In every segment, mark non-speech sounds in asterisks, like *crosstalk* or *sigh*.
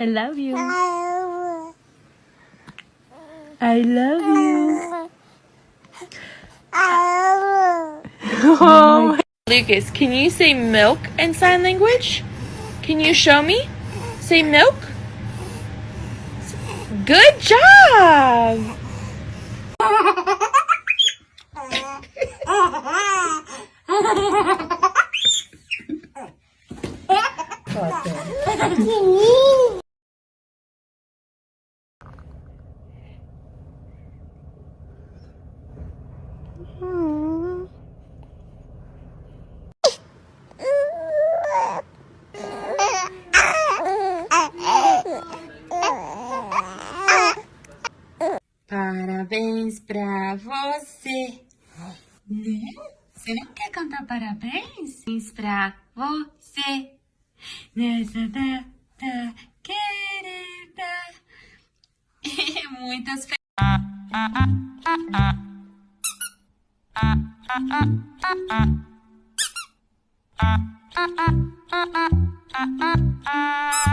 I love you. I love you. Oh. *laughs* Lucas, can you say milk in sign language? Can you show me? Say milk. Good job. *laughs* *laughs* Parabéns pra você. Né? Você não quer cantar parabéns? Parabéns pra você. Nessa data querida. E *laughs* muitas fe... *laughs*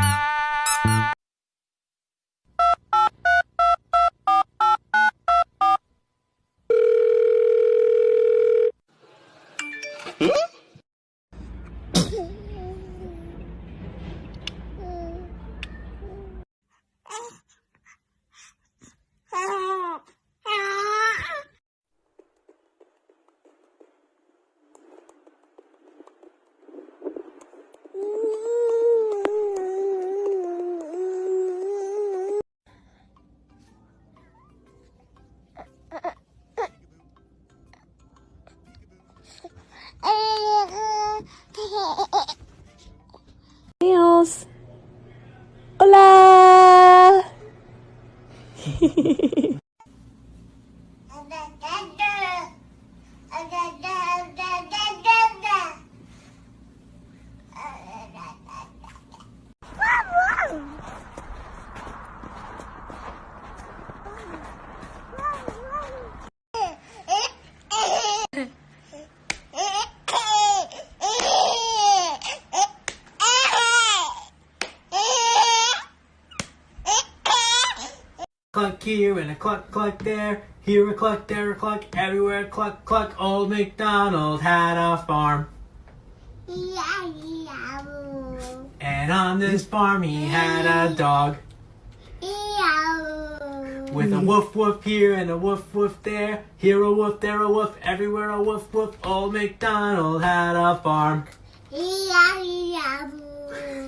Niels. Hola. *laughs* Cluck here and a cluck cluck there. Here a cluck, there a cluck, everywhere a cluck cluck. Old MacDonald had a farm. And on this farm he had a dog. With a woof woof here and a woof woof there. Here a woof, there a woof, everywhere a woof woof. Old MacDonald had a farm.